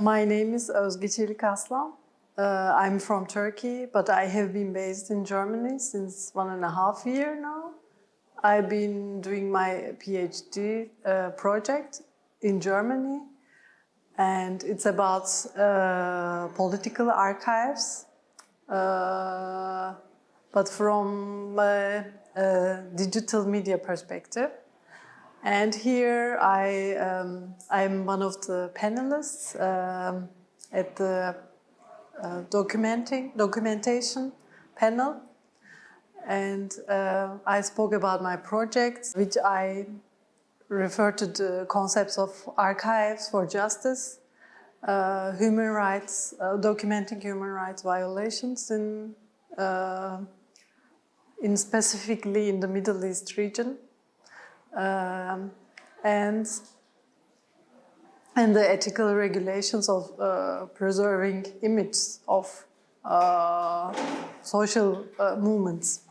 My name is Özge Çelik Aslan. Uh, I'm from Turkey, but I have been based in Germany since one and a half year now. I've been doing my PhD uh, project in Germany, and it's about uh, political archives, uh, but from a, a digital media perspective. And here I, um, I'm one of the panelists um, at the uh, documenting, documentation panel. And uh, I spoke about my projects, which I refer to the concepts of archives for justice, uh, human rights, uh, documenting human rights violations in, uh, in specifically in the Middle East region um, and and the ethical regulations of uh, preserving images of uh, social uh, movements,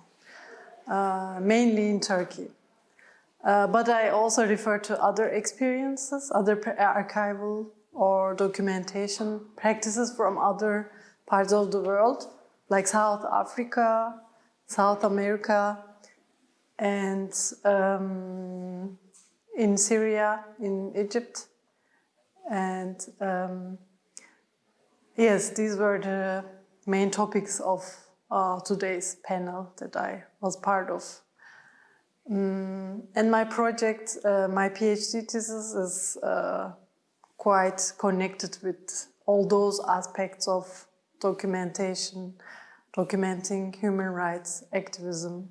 uh, mainly in Turkey. Uh, but I also refer to other experiences, other archival or documentation practices from other parts of the world, like South Africa, South America, and um, in Syria, in Egypt. And um, yes, these were the main topics of uh, today's panel that I was part of. Um, and my project, uh, my PhD thesis is uh, quite connected with all those aspects of documentation, documenting human rights activism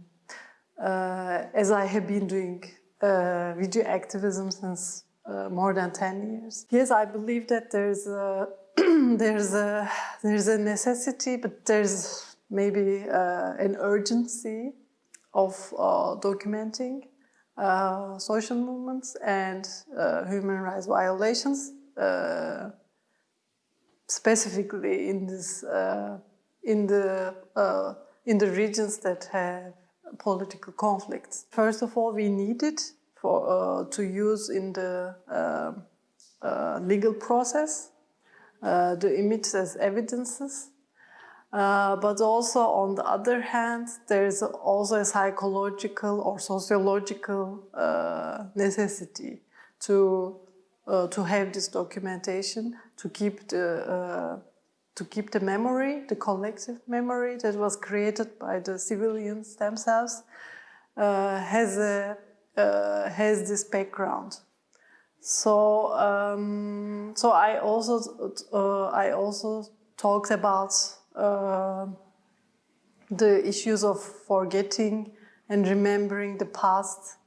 as I have been doing uh, video activism since uh, more than 10 years. Yes, I believe that there's a, there's a, there's a necessity, but there's maybe an urgency of documenting uh, social movements and uh, human rights violations, uh, specifically in this in the in the regions that have political conflicts. First of all, we need it for, uh, to use in the uh, uh, legal process, uh, the images as evidences. Uh, but also, on the other hand, there is also a psychological or sociological necessity to to have this documentation, to keep the to keep the memory, the collective memory that was created by the civilians themselves, uh, has a uh, has this background. So um, so I also uh, I also talked about uh, the issues of forgetting and remembering the past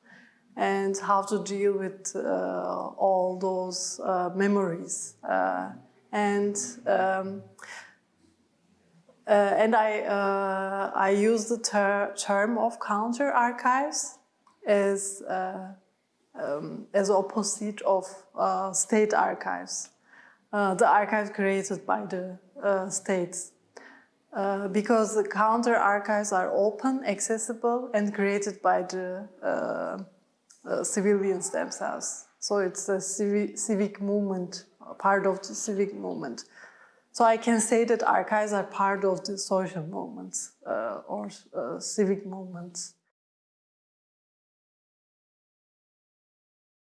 and how to deal with uh, all those uh, memories and um, uh, and I uh, I use the ter term of counter archives as uh, um, as opposite of uh, state archives, uh, the archives created by the uh, states. because the counter archives are open, accessible, and created by the civilians themselves. So it's a civic, civic movement part of the civic movement. So I can say that archives are part of the social movements uh, or uh, civic movements.